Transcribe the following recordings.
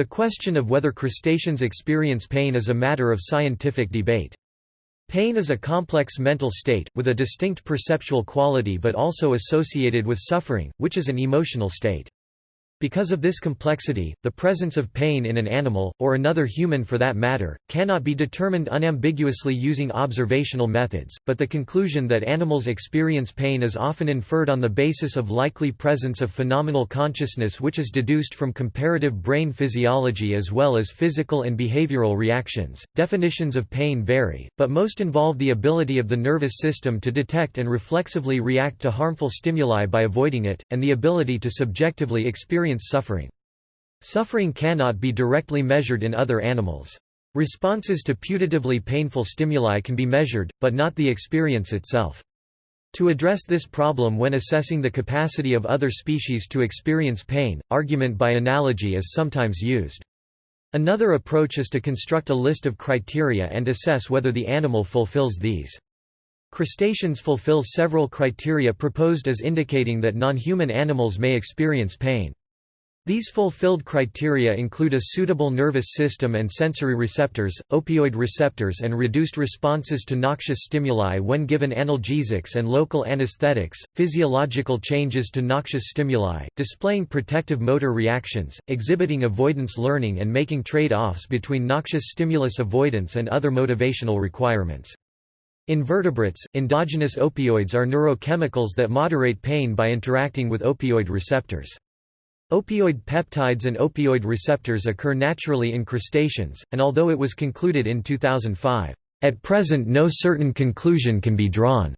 The question of whether crustaceans experience pain is a matter of scientific debate. Pain is a complex mental state, with a distinct perceptual quality but also associated with suffering, which is an emotional state. Because of this complexity, the presence of pain in an animal, or another human for that matter, cannot be determined unambiguously using observational methods, but the conclusion that animals experience pain is often inferred on the basis of likely presence of phenomenal consciousness which is deduced from comparative brain physiology as well as physical and behavioral reactions. Definitions of pain vary, but most involve the ability of the nervous system to detect and reflexively react to harmful stimuli by avoiding it, and the ability to subjectively experience experience suffering. Suffering cannot be directly measured in other animals. Responses to putatively painful stimuli can be measured, but not the experience itself. To address this problem when assessing the capacity of other species to experience pain, argument by analogy is sometimes used. Another approach is to construct a list of criteria and assess whether the animal fulfills these. Crustaceans fulfill several criteria proposed as indicating that non-human animals may experience pain. These fulfilled criteria include a suitable nervous system and sensory receptors, opioid receptors and reduced responses to noxious stimuli when given analgesics and local anesthetics, physiological changes to noxious stimuli, displaying protective motor reactions, exhibiting avoidance learning and making trade-offs between noxious stimulus avoidance and other motivational requirements. In vertebrates, endogenous opioids are neurochemicals that moderate pain by interacting with opioid receptors. Opioid peptides and opioid receptors occur naturally in crustaceans, and although it was concluded in 2005, "...at present no certain conclusion can be drawn."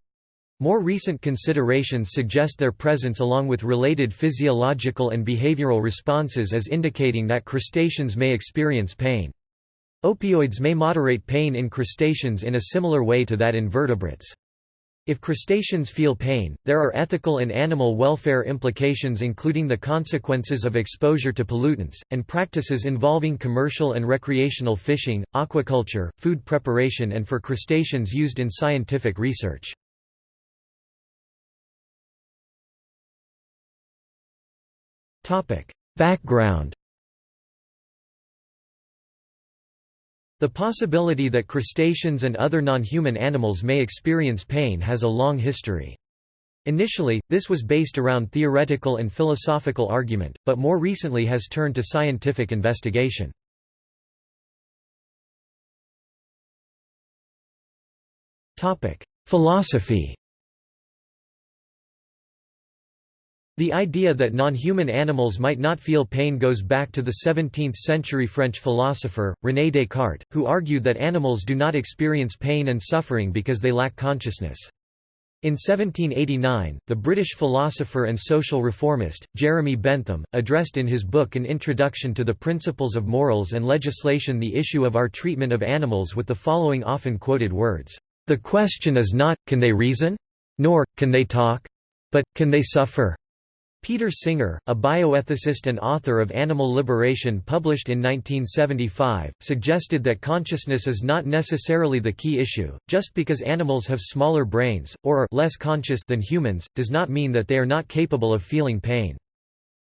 More recent considerations suggest their presence along with related physiological and behavioral responses as indicating that crustaceans may experience pain. Opioids may moderate pain in crustaceans in a similar way to that in vertebrates. If crustaceans feel pain, there are ethical and animal welfare implications including the consequences of exposure to pollutants, and practices involving commercial and recreational fishing, aquaculture, food preparation and for crustaceans used in scientific research. Background The possibility that crustaceans and other non-human animals may experience pain has a long history. Initially, this was based around theoretical and philosophical argument, but more recently has turned to scientific investigation. Philosophy The idea that non-human animals might not feel pain goes back to the 17th-century French philosopher, René Descartes, who argued that animals do not experience pain and suffering because they lack consciousness. In 1789, the British philosopher and social reformist, Jeremy Bentham, addressed in his book An Introduction to the Principles of Morals and Legislation the issue of our treatment of animals with the following often quoted words, "...the question is not, can they reason? Nor, can they talk? But, can they suffer? Peter Singer, a bioethicist and author of Animal Liberation published in 1975, suggested that consciousness is not necessarily the key issue, just because animals have smaller brains, or are less conscious than humans, does not mean that they are not capable of feeling pain.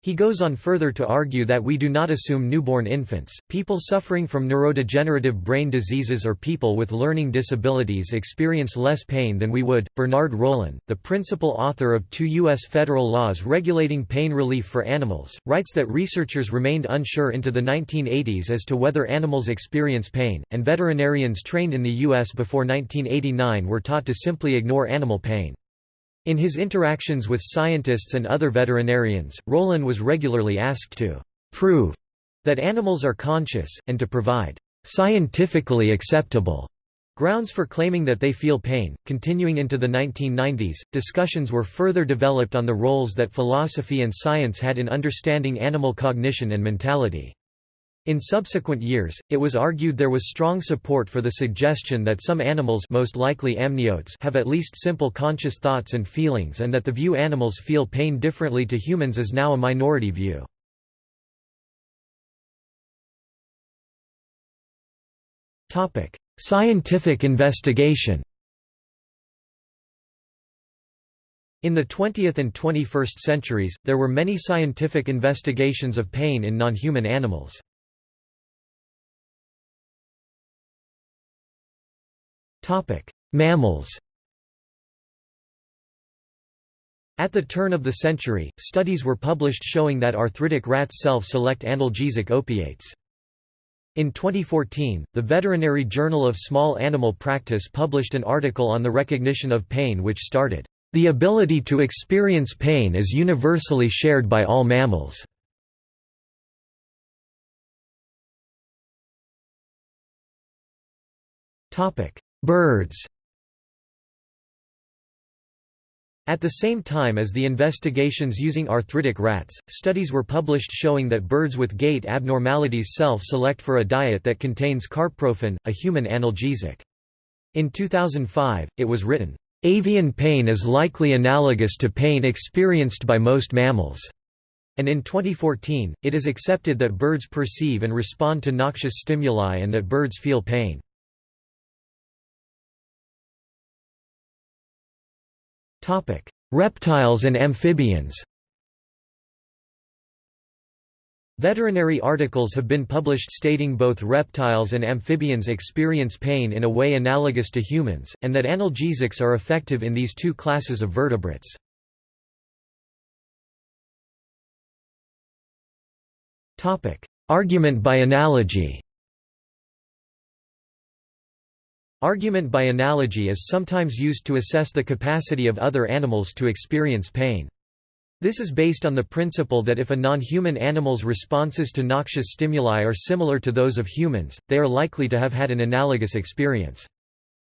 He goes on further to argue that we do not assume newborn infants, people suffering from neurodegenerative brain diseases or people with learning disabilities experience less pain than we would. Bernard Rollin, the principal author of two U.S. federal laws regulating pain relief for animals, writes that researchers remained unsure into the 1980s as to whether animals experience pain, and veterinarians trained in the U.S. before 1989 were taught to simply ignore animal pain. In his interactions with scientists and other veterinarians, Rollin was regularly asked to prove that animals are conscious, and to provide scientifically acceptable grounds for claiming that they feel pain. Continuing into the 1990s, discussions were further developed on the roles that philosophy and science had in understanding animal cognition and mentality. In subsequent years, it was argued there was strong support for the suggestion that some animals most likely amniotes have at least simple conscious thoughts and feelings and that the view animals feel pain differently to humans is now a minority view. Scientific investigation In the 20th and 21st centuries, there were many scientific investigations of pain in non-human animals. Mammals At the turn of the century, studies were published showing that arthritic rats self-select analgesic opiates. In 2014, the Veterinary Journal of Small Animal Practice published an article on the recognition of pain which started, "...the ability to experience pain is universally shared by all mammals." Birds At the same time as the investigations using arthritic rats, studies were published showing that birds with gait abnormalities self-select for a diet that contains carprofen, a human analgesic. In 2005, it was written, "...avian pain is likely analogous to pain experienced by most mammals." And in 2014, it is accepted that birds perceive and respond to noxious stimuli and that birds feel pain. Reptiles and amphibians Veterinary articles have been published stating both reptiles and amphibians experience pain in a way analogous to humans, and that analgesics are effective in these two classes of vertebrates. Argument by analogy Argument by analogy is sometimes used to assess the capacity of other animals to experience pain. This is based on the principle that if a non-human animal's responses to noxious stimuli are similar to those of humans, they are likely to have had an analogous experience.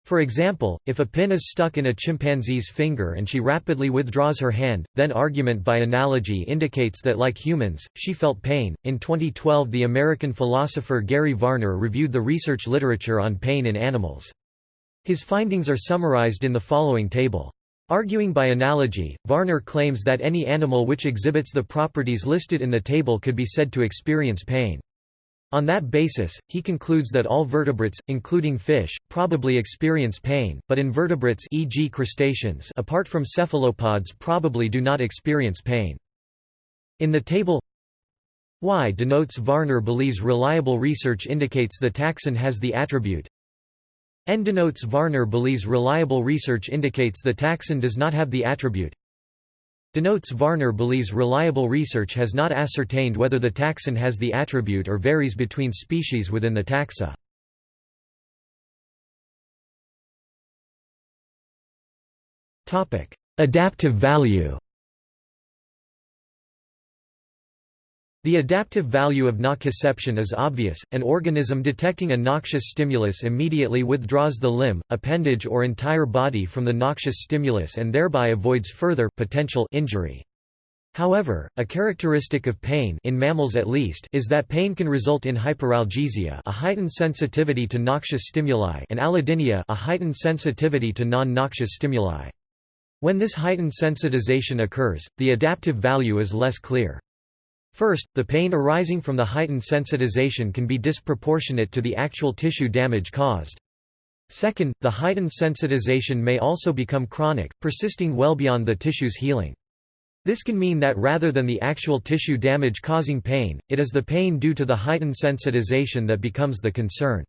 For example, if a pin is stuck in a chimpanzee's finger and she rapidly withdraws her hand, then argument by analogy indicates that like humans, she felt pain. In 2012, the American philosopher Gary Varner reviewed the research literature on pain in animals. His findings are summarized in the following table. Arguing by analogy, Varner claims that any animal which exhibits the properties listed in the table could be said to experience pain. On that basis, he concludes that all vertebrates, including fish, probably experience pain, but invertebrates e.g. crustaceans apart from cephalopods probably do not experience pain. In the table Y denotes Varner believes reliable research indicates the taxon has the attribute N denotes Varner believes reliable research indicates the taxon does not have the attribute denotes Varner believes reliable research has not ascertained whether the taxon has the attribute or varies between species within the taxa. Adaptive value The adaptive value of nociception is obvious, an organism detecting a noxious stimulus immediately withdraws the limb, appendage or entire body from the noxious stimulus and thereby avoids further potential injury. However, a characteristic of pain in mammals at least is that pain can result in hyperalgesia a heightened sensitivity to noxious stimuli and allodynia a heightened sensitivity to non-noxious stimuli. When this heightened sensitization occurs, the adaptive value is less clear. First, the pain arising from the heightened sensitization can be disproportionate to the actual tissue damage caused. Second, the heightened sensitization may also become chronic, persisting well beyond the tissue's healing. This can mean that rather than the actual tissue damage causing pain, it is the pain due to the heightened sensitization that becomes the concern.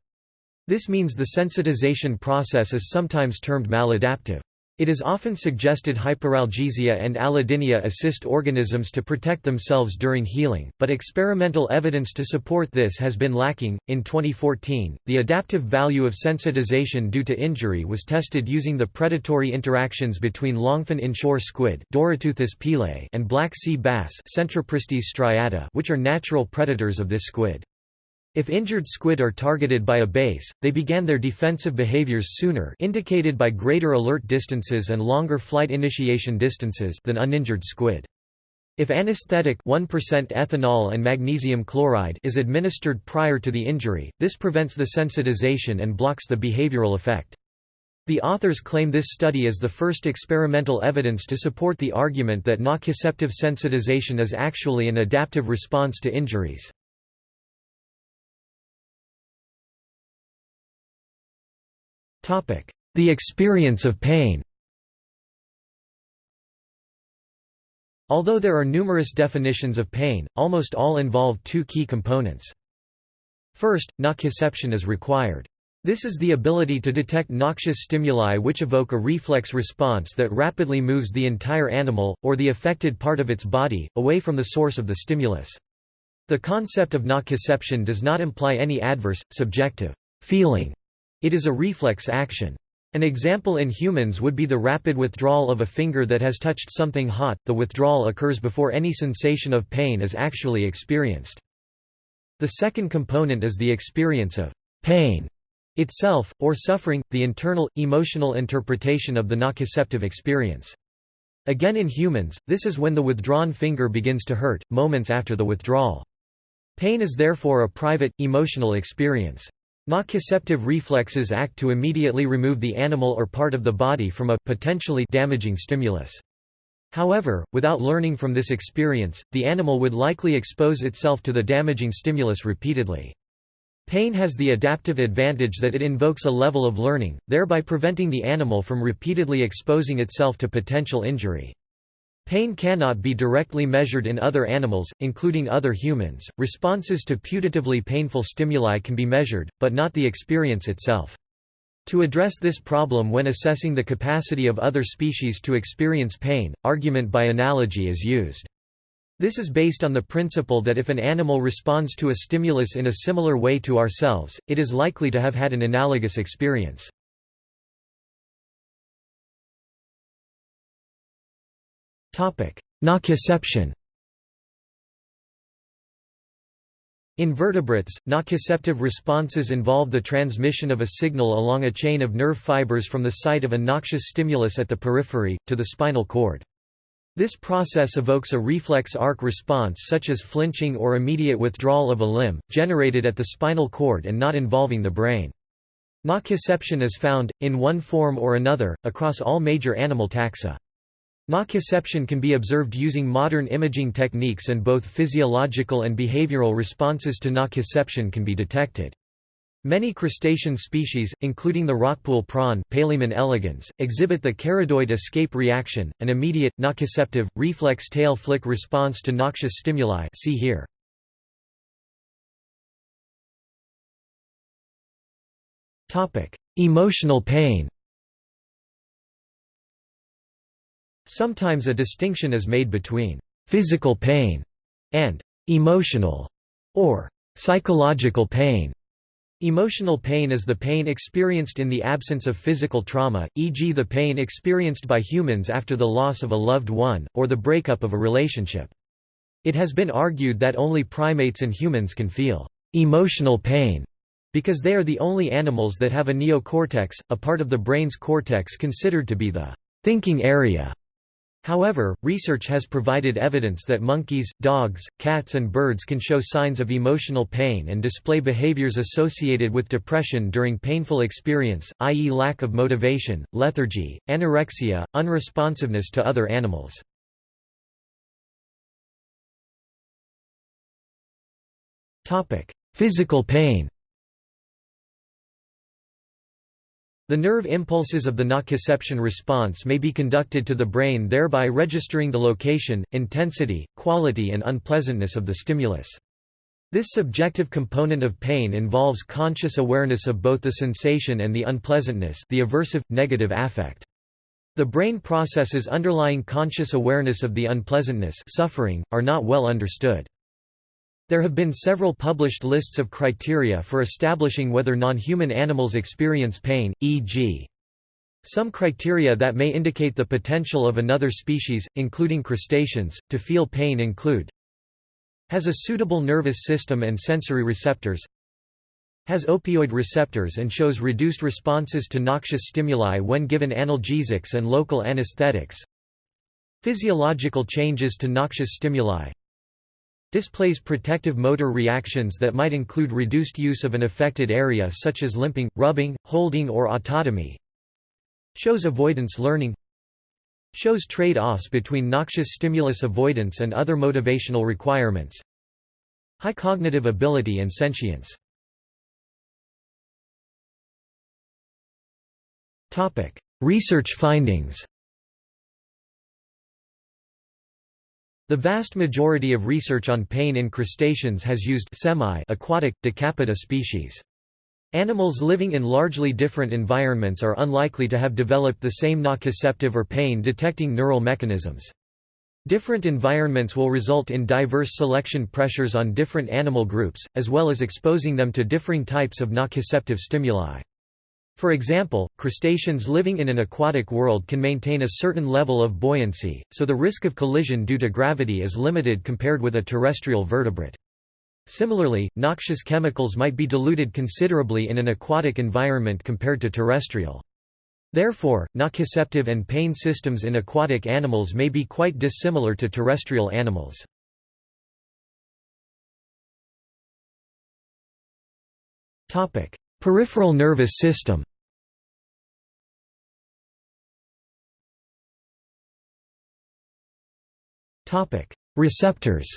This means the sensitization process is sometimes termed maladaptive. It is often suggested hyperalgesia and allodynia assist organisms to protect themselves during healing, but experimental evidence to support this has been lacking. In 2014, the adaptive value of sensitization due to injury was tested using the predatory interactions between longfin inshore squid and black sea bass which are natural predators of this squid. If injured squid are targeted by a base, they began their defensive behaviors sooner indicated by greater alert distances and longer flight initiation distances than uninjured squid. If anesthetic 1% ethanol and magnesium chloride is administered prior to the injury, this prevents the sensitization and blocks the behavioral effect. The authors claim this study is the first experimental evidence to support the argument that nociceptive sensitization is actually an adaptive response to injuries. The experience of pain Although there are numerous definitions of pain, almost all involve two key components. First, nociception is required. This is the ability to detect noxious stimuli which evoke a reflex response that rapidly moves the entire animal, or the affected part of its body, away from the source of the stimulus. The concept of nociception does not imply any adverse, subjective feeling. It is a reflex action. An example in humans would be the rapid withdrawal of a finger that has touched something hot, the withdrawal occurs before any sensation of pain is actually experienced. The second component is the experience of pain itself, or suffering, the internal, emotional interpretation of the nociceptive experience. Again in humans, this is when the withdrawn finger begins to hurt, moments after the withdrawal. Pain is therefore a private, emotional experience. Nociceptive reflexes act to immediately remove the animal or part of the body from a potentially damaging stimulus. However, without learning from this experience, the animal would likely expose itself to the damaging stimulus repeatedly. Pain has the adaptive advantage that it invokes a level of learning, thereby preventing the animal from repeatedly exposing itself to potential injury. Pain cannot be directly measured in other animals, including other humans. Responses to putatively painful stimuli can be measured, but not the experience itself. To address this problem when assessing the capacity of other species to experience pain, argument by analogy is used. This is based on the principle that if an animal responds to a stimulus in a similar way to ourselves, it is likely to have had an analogous experience. Nociception In vertebrates, nociceptive responses involve the transmission of a signal along a chain of nerve fibers from the site of a noxious stimulus at the periphery, to the spinal cord. This process evokes a reflex arc response such as flinching or immediate withdrawal of a limb, generated at the spinal cord and not involving the brain. Nociception is found, in one form or another, across all major animal taxa. Nociception can be observed using modern imaging techniques and both physiological and behavioral responses to nociception can be detected. Many crustacean species, including the rockpool prawn Palaemon elegans, exhibit the caridoid escape reaction, an immediate, nociceptive, reflex tail flick response to noxious stimuli see here. Emotional pain Sometimes a distinction is made between physical pain and emotional or psychological pain. Emotional pain is the pain experienced in the absence of physical trauma, e.g. the pain experienced by humans after the loss of a loved one, or the breakup of a relationship. It has been argued that only primates and humans can feel emotional pain because they are the only animals that have a neocortex, a part of the brain's cortex considered to be the thinking area. However, research has provided evidence that monkeys, dogs, cats and birds can show signs of emotional pain and display behaviors associated with depression during painful experience, i.e. lack of motivation, lethargy, anorexia, unresponsiveness to other animals. Physical pain The nerve impulses of the nociception response may be conducted to the brain thereby registering the location, intensity, quality and unpleasantness of the stimulus. This subjective component of pain involves conscious awareness of both the sensation and the unpleasantness the aversive, negative affect. The brain processes underlying conscious awareness of the unpleasantness suffering, are not well understood. There have been several published lists of criteria for establishing whether non-human animals experience pain, e.g. Some criteria that may indicate the potential of another species, including crustaceans, to feel pain include Has a suitable nervous system and sensory receptors Has opioid receptors and shows reduced responses to noxious stimuli when given analgesics and local anesthetics Physiological changes to noxious stimuli Displays protective motor reactions that might include reduced use of an affected area such as limping, rubbing, holding or autotomy. Shows avoidance learning Shows trade-offs between noxious stimulus avoidance and other motivational requirements. High cognitive ability and sentience. Research findings The vast majority of research on pain in crustaceans has used semi-aquatic, decapita species. Animals living in largely different environments are unlikely to have developed the same nociceptive or pain-detecting neural mechanisms. Different environments will result in diverse selection pressures on different animal groups, as well as exposing them to differing types of nociceptive stimuli. For example, crustaceans living in an aquatic world can maintain a certain level of buoyancy, so the risk of collision due to gravity is limited compared with a terrestrial vertebrate. Similarly, noxious chemicals might be diluted considerably in an aquatic environment compared to terrestrial. Therefore, nociceptive and pain systems in aquatic animals may be quite dissimilar to terrestrial animals. Peripheral nervous system. Receptors.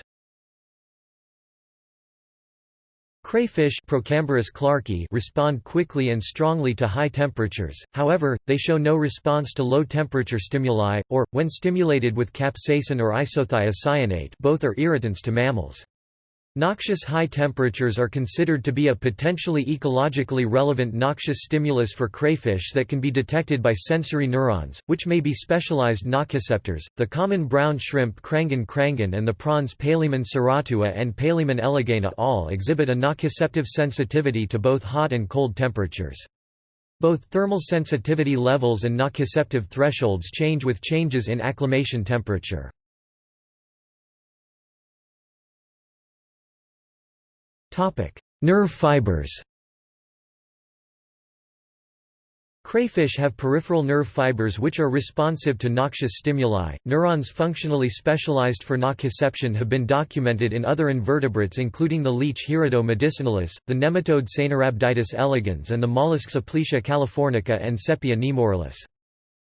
Crayfish clarkii respond quickly and strongly to high temperatures, however, they show no response to low-temperature stimuli, or, when stimulated with capsaicin or isothiocyanate both are irritants to mammals. Noxious high temperatures are considered to be a potentially ecologically relevant noxious stimulus for crayfish that can be detected by sensory neurons, which may be specialized nociceptors. The common brown shrimp Crangon crangon and the prawns Palaemon serratus and Palaemon elegans all exhibit a nociceptive sensitivity to both hot and cold temperatures. Both thermal sensitivity levels and nociceptive thresholds change with changes in acclimation temperature. Nerve fibers Crayfish have peripheral nerve fibers which are responsive to noxious stimuli. Neurons functionally specialized for nociception have been documented in other invertebrates including the leech Hirudo medicinalis, the nematode Caenorhabditis elegans and the mollusks Aplysia californica and Cepaea nemoralis.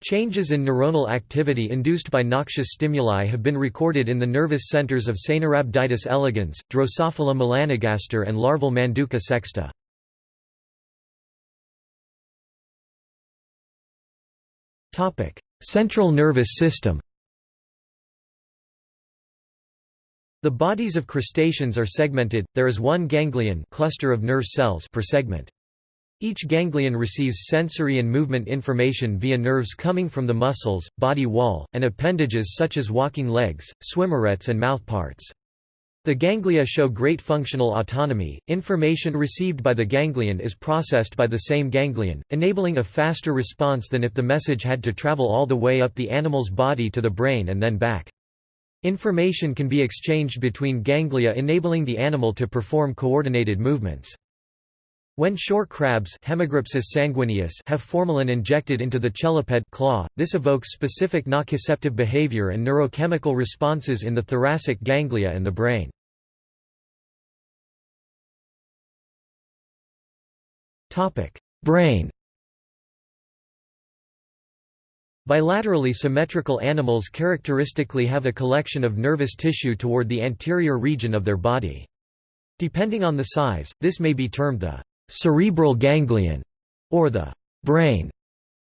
Changes in neuronal activity induced by noxious stimuli have been recorded in the nervous centers of Caenorhabditis elegans, Drosophila melanogaster and larval Manduca sexta. Central nervous system The bodies of crustaceans are segmented, there is one ganglion cluster of nerve cells per segment. Each ganglion receives sensory and movement information via nerves coming from the muscles, body wall, and appendages such as walking legs, swimmerets and mouthparts. The ganglia show great functional autonomy. Information received by the ganglion is processed by the same ganglion, enabling a faster response than if the message had to travel all the way up the animal's body to the brain and then back. Information can be exchanged between ganglia enabling the animal to perform coordinated movements. When shore crabs sanguineus have formalin injected into the cheliped claw, this evokes specific nociceptive behavior and neurochemical responses in the thoracic ganglia and the brain. Brain Bilaterally symmetrical animals characteristically have a collection of nervous tissue toward the anterior region of their body. Depending on the size, this may be termed the cerebral ganglion, or the brain.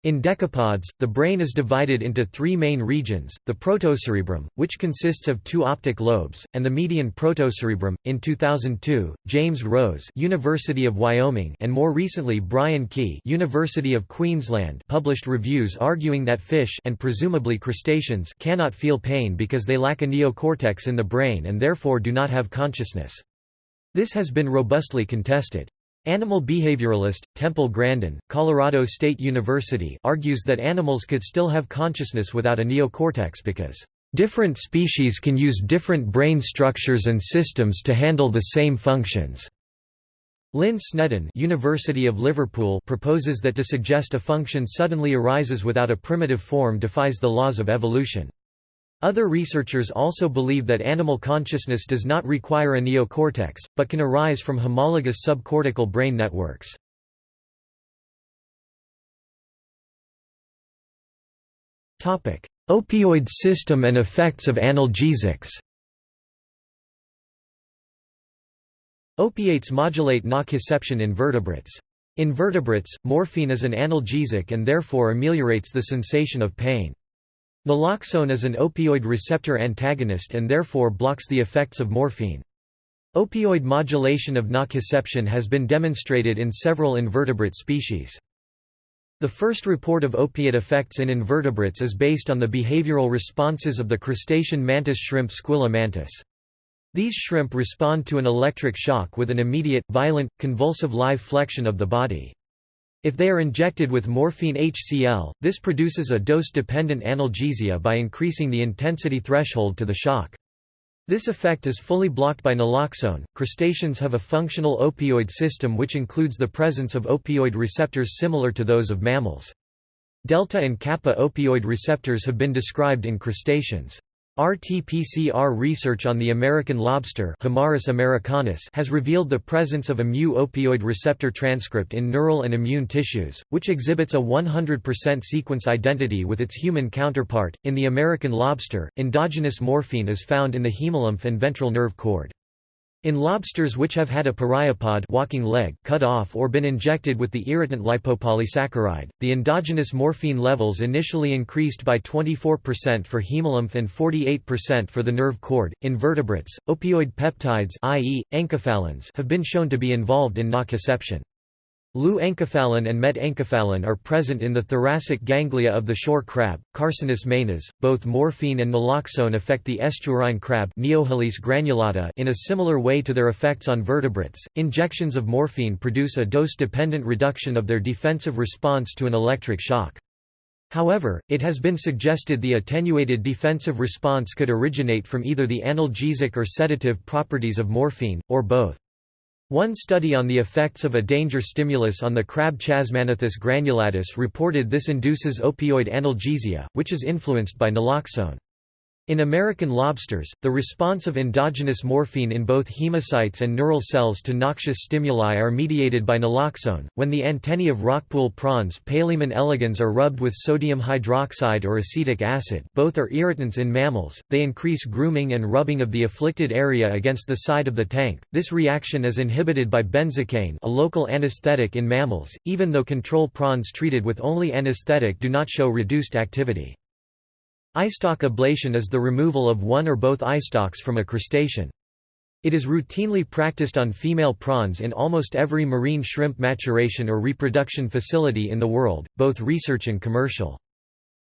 In decapods, the brain is divided into three main regions, the protocerebrum, which consists of two optic lobes, and the median protocerebrum. In 2002, James Rose University of Wyoming and more recently Brian Key University of Queensland published reviews arguing that fish and presumably crustaceans cannot feel pain because they lack a neocortex in the brain and therefore do not have consciousness. This has been robustly contested. Animal behavioralist, Temple Grandin, Colorado State University argues that animals could still have consciousness without a neocortex because, "...different species can use different brain structures and systems to handle the same functions." Lynne Sneddon University of Liverpool proposes that to suggest a function suddenly arises without a primitive form defies the laws of evolution. Other researchers also believe that animal consciousness does not require a neocortex, but can arise from homologous subcortical brain networks. Opioid system and effects of analgesics Opiates modulate nociception in vertebrates. In vertebrates, morphine is an analgesic and therefore ameliorates the sensation of pain. Naloxone is an opioid receptor antagonist and therefore blocks the effects of morphine. Opioid modulation of nociception has been demonstrated in several invertebrate species. The first report of opiate effects in invertebrates is based on the behavioral responses of the crustacean mantis shrimp Squilla mantis. These shrimp respond to an electric shock with an immediate, violent, convulsive live flexion of the body. If they are injected with morphine HCl, this produces a dose-dependent analgesia by increasing the intensity threshold to the shock. This effect is fully blocked by naloxone. Crustaceans have a functional opioid system which includes the presence of opioid receptors similar to those of mammals. Delta and kappa opioid receptors have been described in crustaceans. RT-PCR research on the American lobster americanus has revealed the presence of a mu-opioid receptor transcript in neural and immune tissues, which exhibits a 100% sequence identity with its human counterpart. In the American lobster, endogenous morphine is found in the hemolymph and ventral nerve cord. In lobsters which have had a pereiopod walking leg cut off or been injected with the irritant lipopolysaccharide, the endogenous morphine levels initially increased by 24% for hemolymph and 48% for the nerve cord. In vertebrates, opioid peptides i.e., enkephalins have been shown to be involved in nociception. Leu-enkephalin and met-enkephalin are present in the thoracic ganglia of the shore crab, Carcinus maenas. Both morphine and naloxone affect the estuarine crab granulata in a similar way to their effects on vertebrates. Injections of morphine produce a dose-dependent reduction of their defensive response to an electric shock. However, it has been suggested the attenuated defensive response could originate from either the analgesic or sedative properties of morphine, or both. One study on the effects of a danger stimulus on the crab Chasmagnathus granulatus reported this induces opioid analgesia, which is influenced by naloxone. In American lobsters, the response of endogenous morphine in both hemocytes and neural cells to noxious stimuli are mediated by naloxone. When the antennae of rockpool prawns Palaemon elegans are rubbed with sodium hydroxide or acetic acid, both are irritants in mammals. They increase grooming and rubbing of the afflicted area against the side of the tank. This reaction is inhibited by benzocaine, a local anesthetic in mammals, even though control prawns treated with only anesthetic do not show reduced activity. Eyestalk ablation is the removal of one or both eyestalks from a crustacean. It is routinely practiced on female prawns in almost every marine shrimp maturation or reproduction facility in the world, both research and commercial.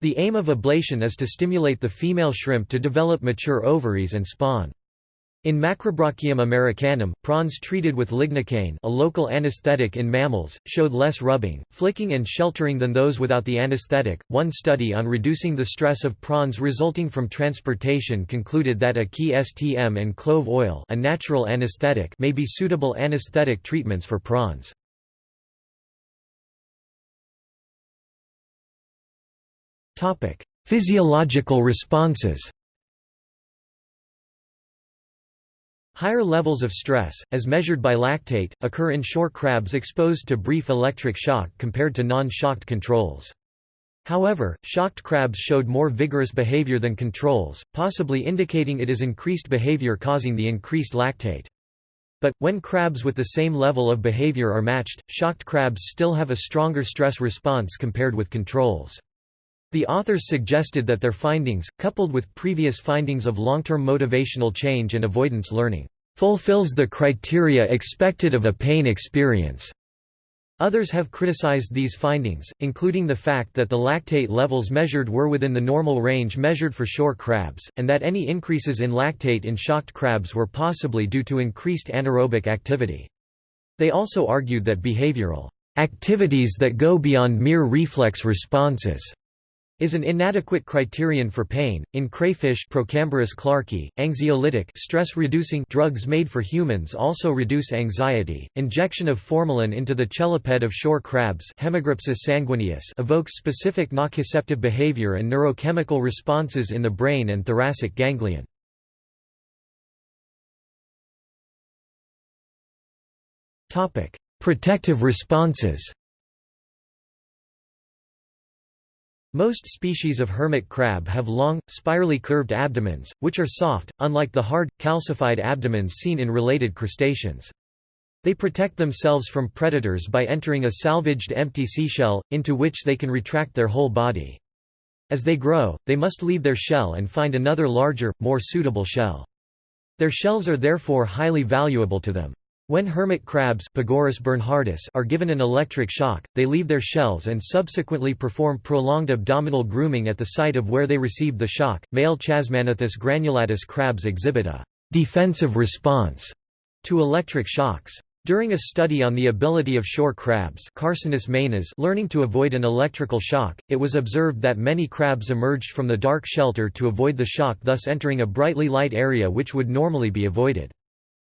The aim of ablation is to stimulate the female shrimp to develop mature ovaries and spawn. In Macrobrachium americanum, prawns treated with lignocaine a local anesthetic in mammals, showed less rubbing, flicking and sheltering than those without the anesthetic. One study on reducing the stress of prawns resulting from transportation concluded that AQUI-S™ and clove oil a natural anesthetic may be suitable anesthetic treatments for prawns. Physiological responses Higher levels of stress, as measured by lactate, occur in shore crabs exposed to brief electric shock compared to non-shocked controls. However, shocked crabs showed more vigorous behavior than controls, possibly indicating it is increased behavior causing the increased lactate. But, when crabs with the same level of behavior are matched, shocked crabs still have a stronger stress response compared with controls. The authors suggested that their findings, coupled with previous findings of long-term motivational change and avoidance learning, fulfills the criteria expected of a pain experience. Others have criticized these findings, including the fact that the lactate levels measured were within the normal range measured for shore crabs, and that any increases in lactate in shocked crabs were possibly due to increased anaerobic activity. They also argued that behavioral activities that go beyond mere reflex responses is an inadequate criterion for pain. In crayfish Procambarus clarkii, anxiolytic stress-reducing drugs made for humans also reduce anxiety. Injection of formalin into the cheliped of shore crabs sanguineus evokes specific nociceptive behavior and neurochemical responses in the brain and thoracic ganglion. Protective responses. Most species of hermit crab have long, spirally curved abdomens, which are soft, unlike the hard, calcified abdomens seen in related crustaceans. They protect themselves from predators by entering a salvaged empty seashell, into which they can retract their whole body. As they grow, they must leave their shell and find another larger, more suitable shell. Their shells are therefore highly valuable to them. When hermit crabs bernhardus are given an electric shock, they leave their shells and subsequently perform prolonged abdominal grooming at the site of where they received the shock. Male Chasmagnathus granulatus crabs exhibit a defensive response to electric shocks. During a study on the ability of shore crabs Carcinus learning to avoid an electrical shock, it was observed that many crabs emerged from the dark shelter to avoid the shock thus entering a brightly light area which would normally be avoided.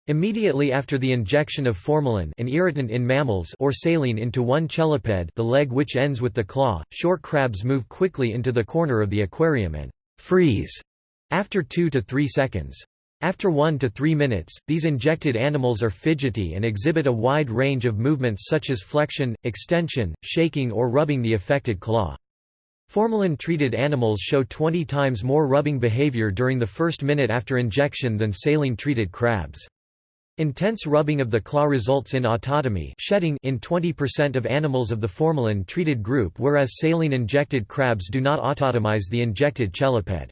Immediately after the injection of formalin an irritant in mammals or saline into one cheliped the leg which ends with the claw, shore crabs move quickly into the corner of the aquarium and «freeze» after 2 to 3 seconds. After 1 to 3 minutes, these injected animals are fidgety and exhibit a wide range of movements such as flexion, extension, shaking or rubbing the affected claw. Formalin-treated animals show 20 times more rubbing behavior during the first minute after injection than saline-treated crabs. Intense rubbing of the claw results in autotomy shedding in 20% of animals of the formalin-treated group whereas saline-injected crabs do not autotomize the injected cheliped.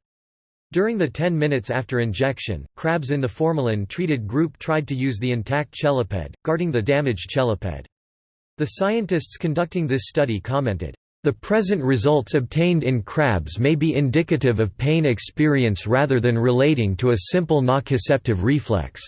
During the 10 minutes after injection, crabs in the formalin-treated group tried to use the intact cheliped, guarding the damaged cheliped. The scientists conducting this study commented, "...the present results obtained in crabs may be indicative of pain experience rather than relating to a simple nociceptive reflex."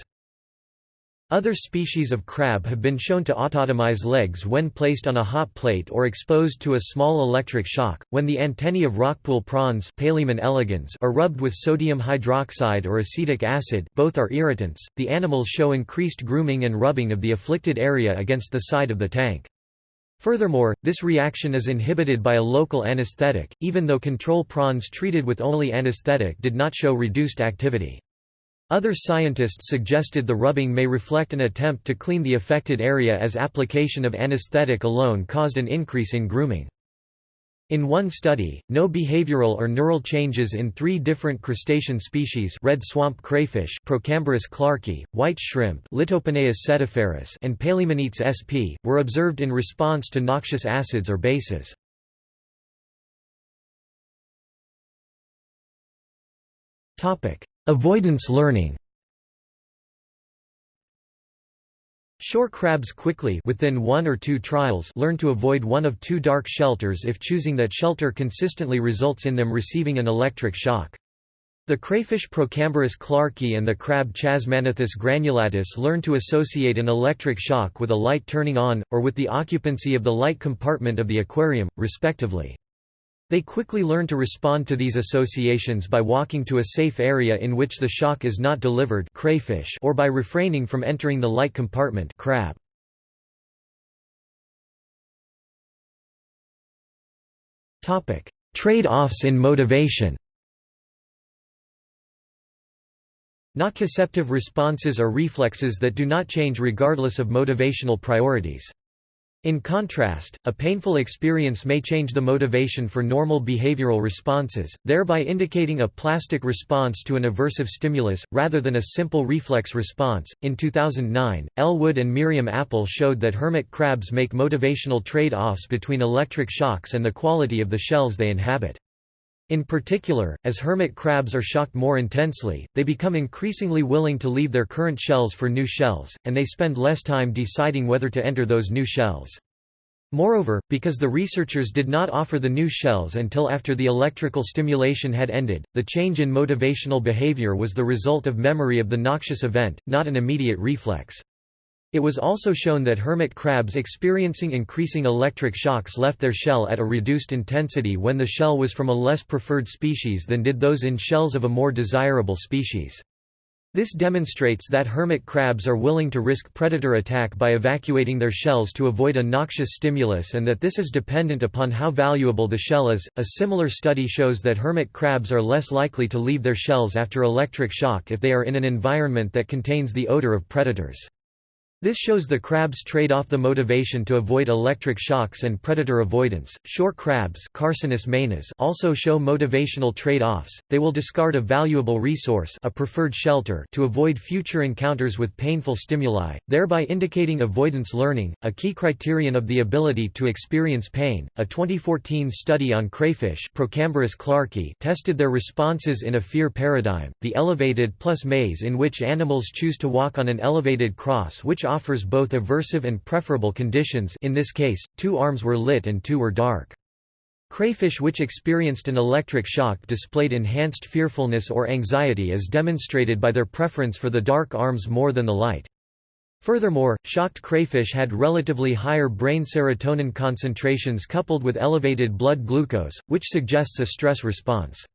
Other species of crab have been shown to autotomize legs when placed on a hot plate or exposed to a small electric shock. When the antennae of rockpool prawns elegans are rubbed with sodium hydroxide or acetic acid, both are irritants. The animals show increased grooming and rubbing of the afflicted area against the side of the tank. Furthermore, this reaction is inhibited by a local anesthetic, even though control prawns treated with only anesthetic did not show reduced activity. Other scientists suggested the rubbing may reflect an attempt to clean the affected area as application of anesthetic alone caused an increase in grooming. In one study, no behavioral or neural changes in three different crustacean species red swamp crayfish Procambarus clarkii, white shrimp Litopenaeus setiferus and Palaemonetes sp. were observed in response to noxious acids or bases. Avoidance learning Shore crabs quickly within one or two trials learn to avoid one of two dark shelters if choosing that shelter consistently results in them receiving an electric shock. The crayfish Procambarus clarkii and the crab Chasmagnathus granulatus learn to associate an electric shock with a light turning on, or with the occupancy of the light compartment of the aquarium, respectively. They quickly learn to respond to these associations by walking to a safe area in which the shock is not delivered crayfish or by refraining from entering the light compartment crab. Trade-offs in motivation Nociceptive responses are reflexes that do not change regardless of motivational priorities. In contrast, a painful experience may change the motivation for normal behavioral responses, thereby indicating a plastic response to an aversive stimulus, rather than a simple reflex response. In 2009, Elwood and Miriam Appel showed that hermit crabs make motivational trade offs between electric shocks and the quality of the shells they inhabit. In particular, as hermit crabs are shocked more intensely, they become increasingly willing to leave their current shells for new shells, and they spend less time deciding whether to enter those new shells. Moreover, because the researchers did not offer the new shells until after the electrical stimulation had ended, the change in motivational behavior was the result of memory of the noxious event, not an immediate reflex. It was also shown that hermit crabs experiencing increasing electric shocks left their shell at a reduced intensity when the shell was from a less preferred species than did those in shells of a more desirable species. This demonstrates that hermit crabs are willing to risk predator attack by evacuating their shells to avoid a noxious stimulus and that this is dependent upon how valuable the shell is. A similar study shows that hermit crabs are less likely to leave their shells after electric shock if they are in an environment that contains the odor of predators. This shows the crabs trade off the motivation to avoid electric shocks and predator avoidance. Shore crabs Carcinus also show motivational trade-offs. They will discard a valuable resource, a preferred shelter, to avoid future encounters with painful stimuli, thereby indicating avoidance learning, a key criterion of the ability to experience pain. A 2014 study on crayfish, clarkii, tested their responses in a fear paradigm, the elevated plus maze in which animals choose to walk on an elevated cross which offers both aversive and preferable conditions in this case, two arms were lit and two were dark. Crayfish which experienced an electric shock displayed enhanced fearfulness or anxiety as demonstrated by their preference for the dark arms more than the light. Furthermore, shocked crayfish had relatively higher brain serotonin concentrations coupled with elevated blood glucose, which suggests a stress response.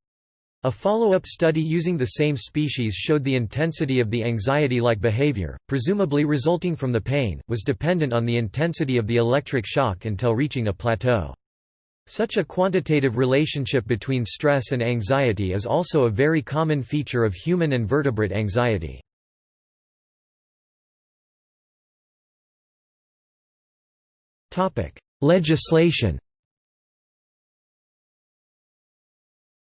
A follow-up study using the same species showed the intensity of the anxiety-like behavior, presumably resulting from the pain, was dependent on the intensity of the electric shock until reaching a plateau. Such a quantitative relationship between stress and anxiety is also a very common feature of human and vertebrate anxiety. Legislation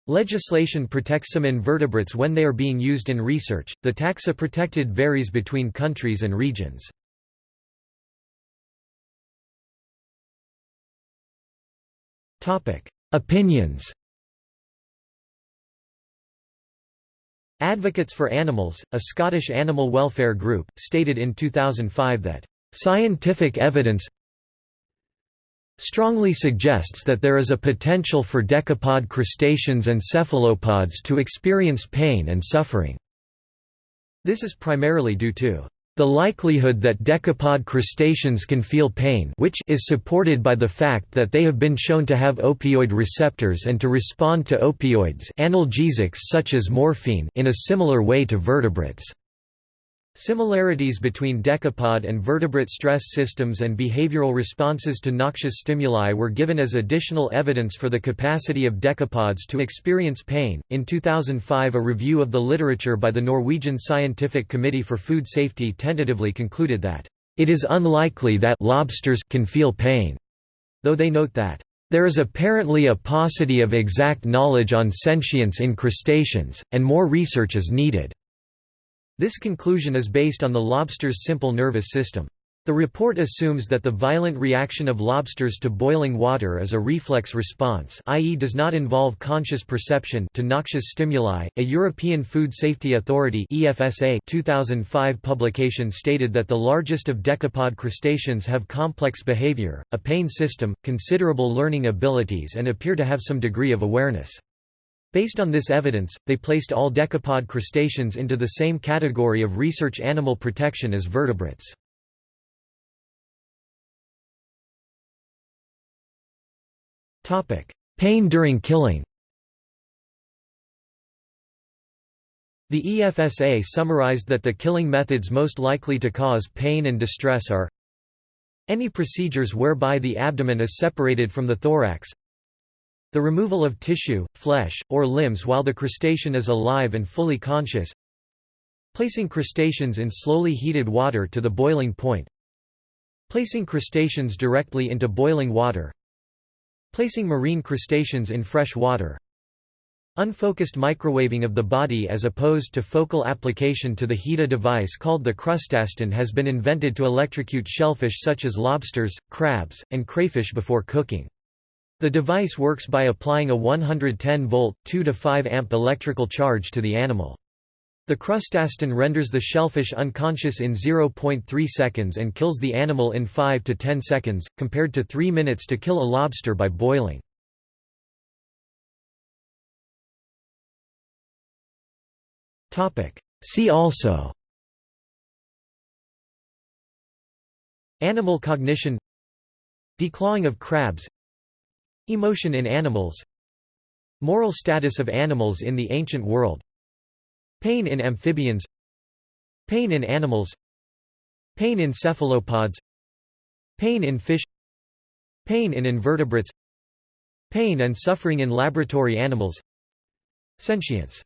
Legislation protects some invertebrates when they are being used in research. The taxa protected varies between countries and regions. Topic: Opinions. Advocates for Animals, a Scottish animal welfare group, stated in 2005 that scientific evidence strongly suggests that there is a potential for decapod crustaceans and cephalopods to experience pain and suffering. This is primarily due to the likelihood that decapod crustaceans can feel pain which is supported by the fact that they have been shown to have opioid receptors and to respond to opioids analgesics such as morphine in a similar way to vertebrates. Similarities between decapod and vertebrate stress systems and behavioral responses to noxious stimuli were given as additional evidence for the capacity of decapods to experience pain. In 2005, a review of the literature by the Norwegian Scientific Committee for Food Safety tentatively concluded that it is unlikely that lobsters can feel pain, though they note that there is apparently a paucity of exact knowledge on sentience in crustaceans, and more research is needed. This conclusion is based on the lobster's simple nervous system. The report assumes that the violent reaction of lobsters to boiling water is a reflex response i.e. does not involve conscious perception to noxious stimuli. A European Food Safety Authority EFSA 2005 publication stated that the largest of decapod crustaceans have complex behavior, a pain system, considerable learning abilities and appear to have some degree of awareness. Based on this evidence, they placed all decapod crustaceans into the same category of research animal protection as vertebrates. Pain during killing The EFSA summarized that the killing methods most likely to cause pain and distress are any procedures whereby the abdomen is separated from the thorax the removal of tissue, flesh, or limbs while the crustacean is alive and fully conscious. Placing crustaceans in slowly heated water to the boiling point. Placing crustaceans directly into boiling water. Placing marine crustaceans in fresh water. Unfocused microwaving of the body as opposed to focal application to the HEATA device called the CrustaStun has been invented to electrocute shellfish such as lobsters, crabs, and crayfish before cooking. The device works by applying a 110-volt, 2 to 5 amp electrical charge to the animal. The CrustaStun renders the shellfish unconscious in 0.3 seconds and kills the animal in 5 to 10 seconds, compared to 3 minutes to kill a lobster by boiling. See also Animal cognition Declawing of crabs Emotion in animals. Moral status of animals in the ancient world. Pain in amphibians. Pain in animals. Pain in cephalopods. Pain in fish. Pain in invertebrates. Pain and suffering in laboratory animals. Sentience